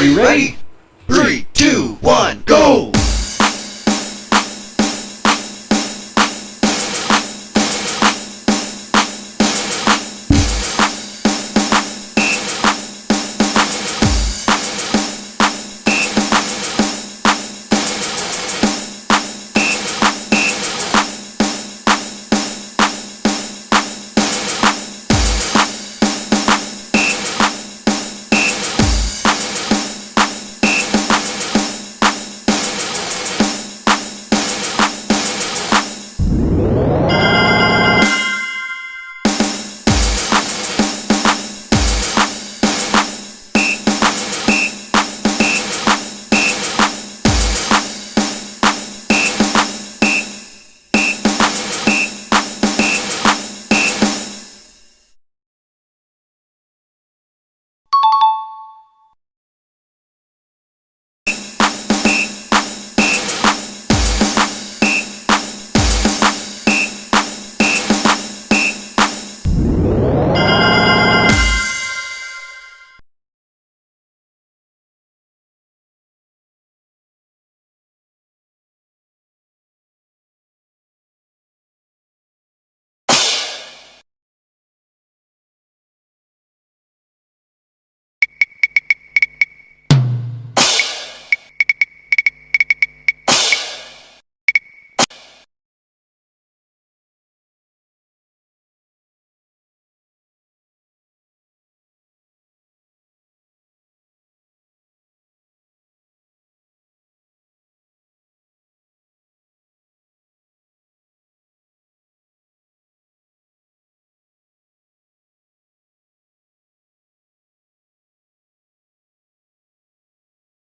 Are you ready? Three, two, one.